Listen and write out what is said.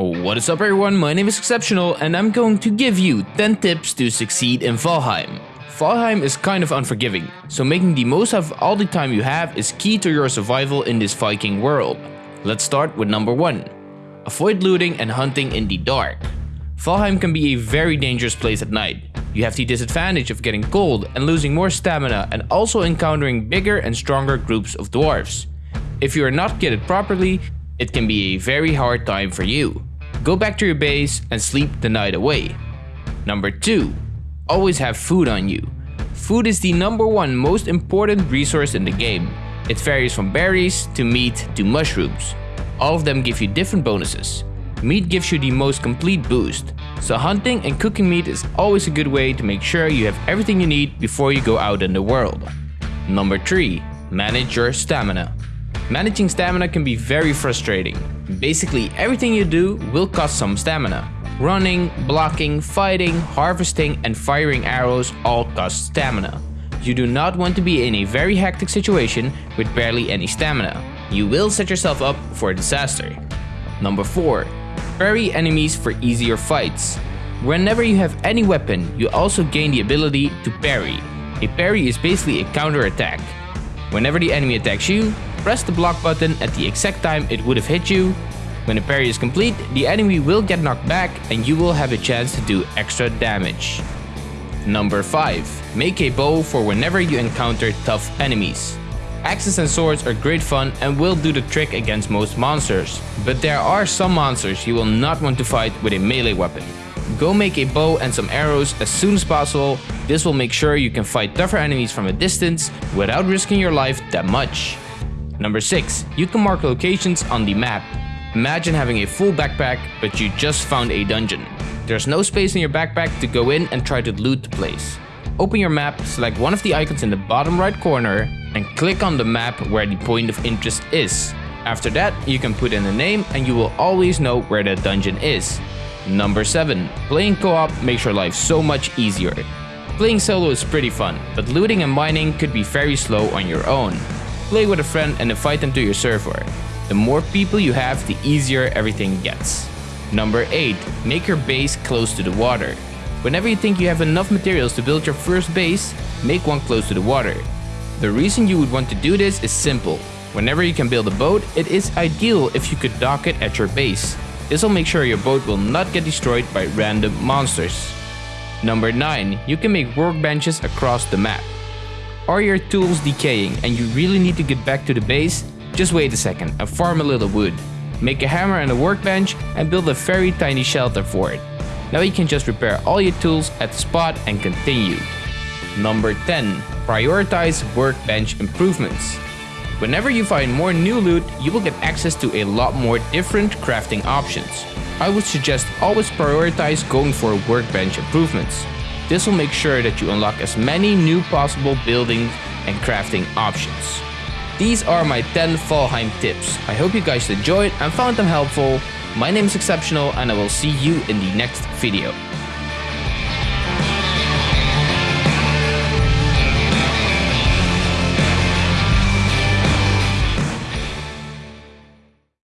What is up everyone, my name is Exceptional and I'm going to give you 10 tips to succeed in Valheim. Valheim is kind of unforgiving, so making the most of all the time you have is key to your survival in this Viking world. Let's start with number 1. Avoid looting and hunting in the dark. Valheim can be a very dangerous place at night. You have the disadvantage of getting cold and losing more stamina and also encountering bigger and stronger groups of dwarves. If you are not kitted properly, it can be a very hard time for you. Go back to your base and sleep the night away. Number 2. Always have food on you. Food is the number one most important resource in the game. It varies from berries to meat to mushrooms. All of them give you different bonuses. Meat gives you the most complete boost, so hunting and cooking meat is always a good way to make sure you have everything you need before you go out in the world. Number 3. Manage your stamina. Managing stamina can be very frustrating. Basically everything you do will cost some stamina. Running, blocking, fighting, harvesting and firing arrows all cost stamina. You do not want to be in a very hectic situation with barely any stamina. You will set yourself up for a disaster. Number 4. Parry enemies for easier fights. Whenever you have any weapon, you also gain the ability to parry. A parry is basically a counter attack. Whenever the enemy attacks you, press the block button at the exact time it would have hit you. When the parry is complete, the enemy will get knocked back and you will have a chance to do extra damage. Number 5. Make a bow for whenever you encounter tough enemies. Axes and swords are great fun and will do the trick against most monsters, but there are some monsters you will not want to fight with a melee weapon. Go make a bow and some arrows as soon as possible, this will make sure you can fight tougher enemies from a distance without risking your life that much. Number 6. You can mark locations on the map. Imagine having a full backpack, but you just found a dungeon. There's no space in your backpack to go in and try to loot the place. Open your map, select one of the icons in the bottom right corner, and click on the map where the point of interest is. After that, you can put in a name and you will always know where that dungeon is. Number 7. Playing co-op makes your life so much easier. Playing solo is pretty fun, but looting and mining could be very slow on your own. Play with a friend and invite them to your server. The more people you have, the easier everything gets. Number 8. Make your base close to the water. Whenever you think you have enough materials to build your first base, make one close to the water. The reason you would want to do this is simple. Whenever you can build a boat, it is ideal if you could dock it at your base. This will make sure your boat will not get destroyed by random monsters. Number 9. You can make workbenches across the map. Are your tools decaying and you really need to get back to the base? Just wait a second and farm a little wood. Make a hammer and a workbench and build a very tiny shelter for it. Now you can just repair all your tools at the spot and continue. Number 10. Prioritize workbench improvements. Whenever you find more new loot, you will get access to a lot more different crafting options. I would suggest always prioritize going for workbench improvements. This will make sure that you unlock as many new possible building and crafting options. These are my 10 Valheim tips. I hope you guys enjoyed and found them helpful. My name is Exceptional and I will see you in the next video.